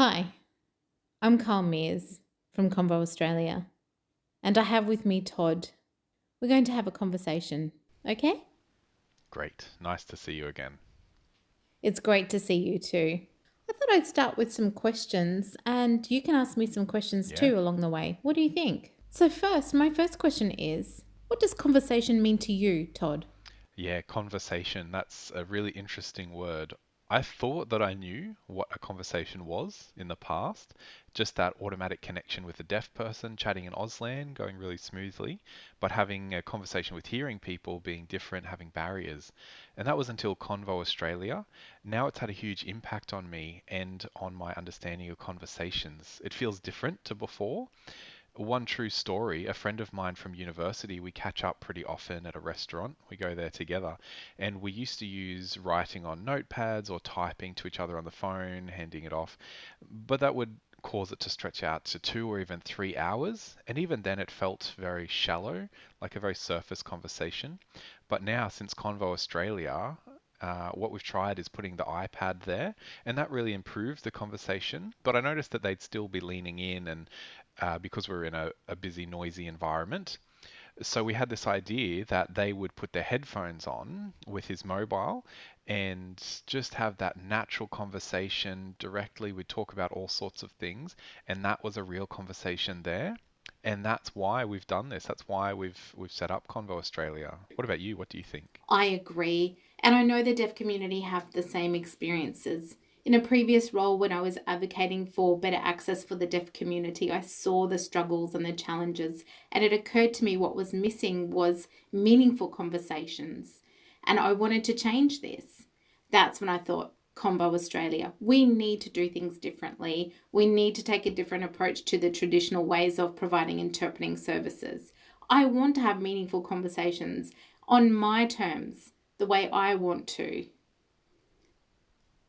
Hi, I'm Carl Mears from Convo Australia, and I have with me Todd. We're going to have a conversation, okay? Great. Nice to see you again. It's great to see you too. I thought I'd start with some questions, and you can ask me some questions Yeah. too along the way. What do you think? So, first, my first question is What does conversation mean to you, Todd? Yeah, conversation. That's a really interesting word. I thought that I knew what a conversation was in the past, just that automatic connection with a deaf person chatting in Auslan going really smoothly, but having a conversation with hearing people being different, having barriers. And that was until Convo Australia. Now it's had a huge impact on me and on my understanding of conversations. It feels different to before. One true story, a friend of mine from university, we catch up pretty often at a restaurant. We go there together. And we used to use writing on notepads or typing to each other on the phone, handing it off. But that would cause it to stretch out to two or even three hours. And even then, it felt very shallow, like a very surface conversation. But now, since Convo Australia, uh, what we've tried is putting the iPad there, and that really improved the conversation. But I noticed that they'd still be leaning in and uh, because we're in a, a busy, noisy environment. So we had this idea that they would put their headphones on with his mobile and just have that natural conversation directly. We'd talk about all sorts of things, and that was a real conversation there. And that's why we've done this. That's why we've we've set up Convo Australia. What about you? What do you think? I agree. And I know the deaf community have the same experiences. In a previous role, when I was advocating for better access for the deaf community, I saw the struggles and the challenges. And it occurred to me what was missing was meaningful conversations. And I wanted to change this. That's when I thought, Convo Australia, we need to do things differently. We need to take a different approach to the traditional ways of providing interpreting services. I want to have meaningful conversations on my terms, the way I want to.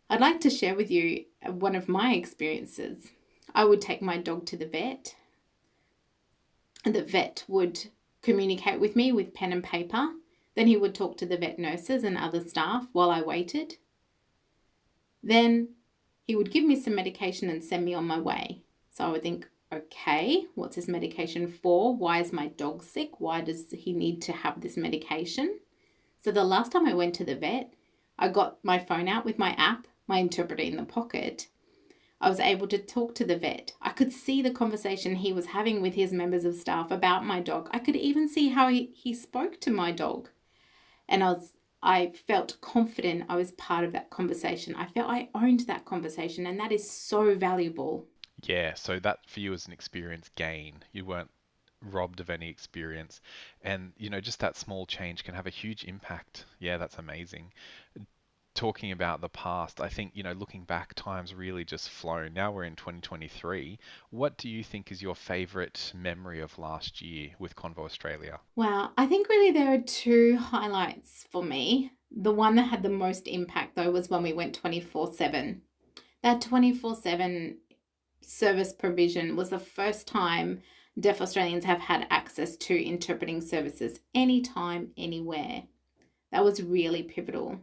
I'd like to share with you one of my experiences. I would take my dog to the vet, and the vet would communicate with me with pen and paper. Then he would talk to the vet nurses and other staff while I waited. Then he would give me some medication and send me on my way. So I would think, okay, what's this medication for? Why is my dog sick? Why does he need to have this medication? So the last time I went to the vet, I got my phone out with my app, my interpreter in the pocket. I was able to talk to the vet. I could see the conversation he was having with his members of staff about my dog. I could even see how he, he spoke to my dog. And I was I felt confident I was part of that conversation. I felt I owned that conversation and that is so valuable. Yeah, so that for you was an experience gain. You weren't robbed of any experience. And, you know, just that small change can have a huge impact. Yeah, that's amazing. Talking about the past, I think, you know, looking back, time's really just flown. Now we're in 2023. What do you think is your favorite memory of last year with Convo Australia? Wow, I think really there are two highlights for me. The one that had the most impact though was when we went 24/7. That 24/7 service provision was the first time deaf Australians have had access to interpreting services anytime, anywhere. That was really pivotal.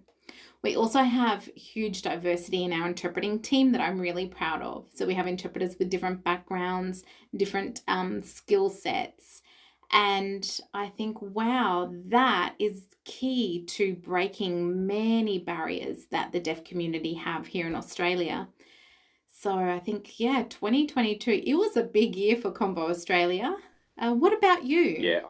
We also have huge diversity in our interpreting team that I'm really proud of. So we have interpreters with different backgrounds, different um, skill sets. And I think, wow, that is key to breaking many barriers that the deaf community have here in Australia. So I think, yeah, 2022, it was a big year for Convo Australia. Uh, what about you? Yeah.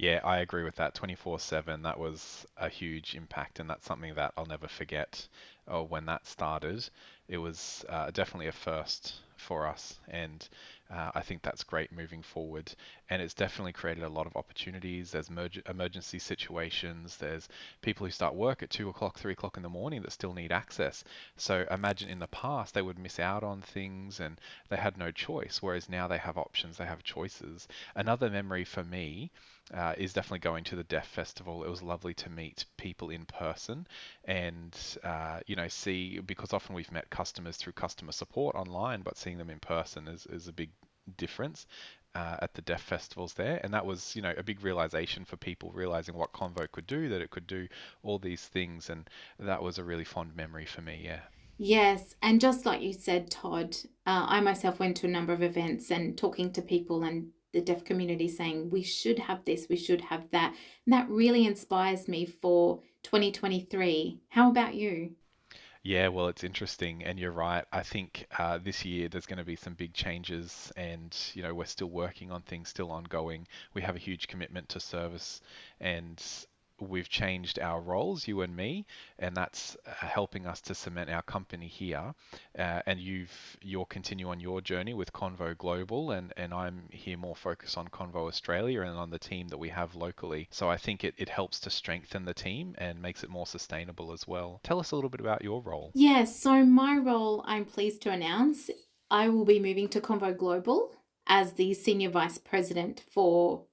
Yeah, I agree with that. 24/7, that was a huge impact, and that's something that I'll never forget. Oh, when that started, it was uh, definitely a first for us, and uh, I think that's great moving forward. And it's definitely created a lot of opportunities. There's emerg emergency situations. There's people who start work at two o'clock, three o'clock in the morning that still need access. So imagine in the past they would miss out on things and they had no choice, whereas now they have options, they have choices. Another memory for me uh, is definitely going to the Deaf Festival. It was lovely to meet people in person and uh, you know see because often we've met customers through customer support online, but seeing them in person is, is a big difference. Uh, at the Deaf festivals there, and that was, you know, a big realization for people realizing what Convo could do, that it could do all these things, and that was a really fond memory for me. Yeah. Yes, and just like you said, Todd, uh, I myself went to a number of events and talking to people and the deaf community saying we should have this, we should have that. And that really inspires me for 2023. How about you? Yeah, well, it's interesting, and you're right. I think uh, this year there's going to be some big changes, and you know we're still working on things, still ongoing. We have a huge commitment to service, and we've changed our roles, you and me, and that's uh, helping us to cement our company here. Uh, and you've you'll continue on your journey with Convo Global, and and I'm here more focused on Convo Australia and on the team that we have locally. So I think it, it helps to strengthen the team and makes it more sustainable as well. Tell us a little bit about your role. Yes, so my role, I'm pleased to announce, I will be moving to Convo Global as the Senior Vice President for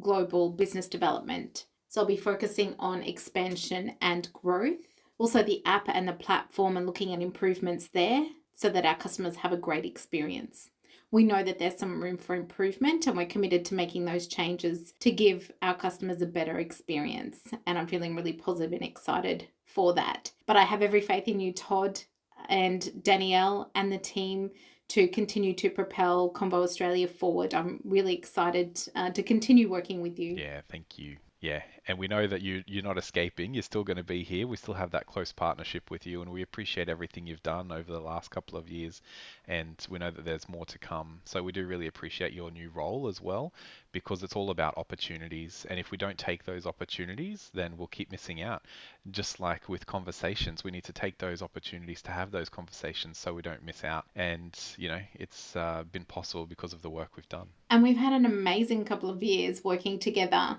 Global Business Development. So I'll be focusing on expansion and growth. Also, the app and the platform and looking at improvements there so that our customers have a great experience. We know that there's some room for improvement and we're committed to making those changes to give our customers a better experience. And I'm feeling really positive and excited for that. But I have every faith in you, Todd and Danielle and the team to continue to propel Convo Australia forward. I'm really excited uh, to continue working with you. Yeah, thank you. Yeah, and we know that you you're not escaping. You're still going to be here. We still have that close partnership with you, and we appreciate everything you've done over the last couple of years. And we know that there's more to come. So we do really appreciate your new role as well, because it's all about opportunities. And if we don't take those opportunities, then we'll keep missing out. Just like with conversations, we need to take those opportunities to have those conversations so we don't miss out. And you know, it's uh, been possible because of the work we've done. And we've had an amazing couple of years working together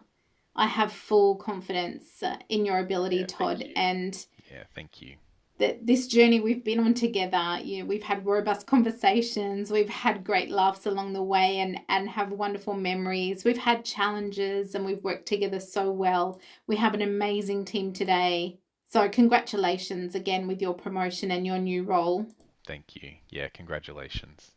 I have full confidence uh, in your ability, Yeah, Todd, and Yeah, thank you. that this journey we've been on together. You know, we've had robust conversations, we've had great laughs along the way, and and have wonderful memories. We've had challenges, and we've worked together so well. We have an amazing team today. So congratulations again with your promotion and your new role. Thank you. Yeah, congratulations.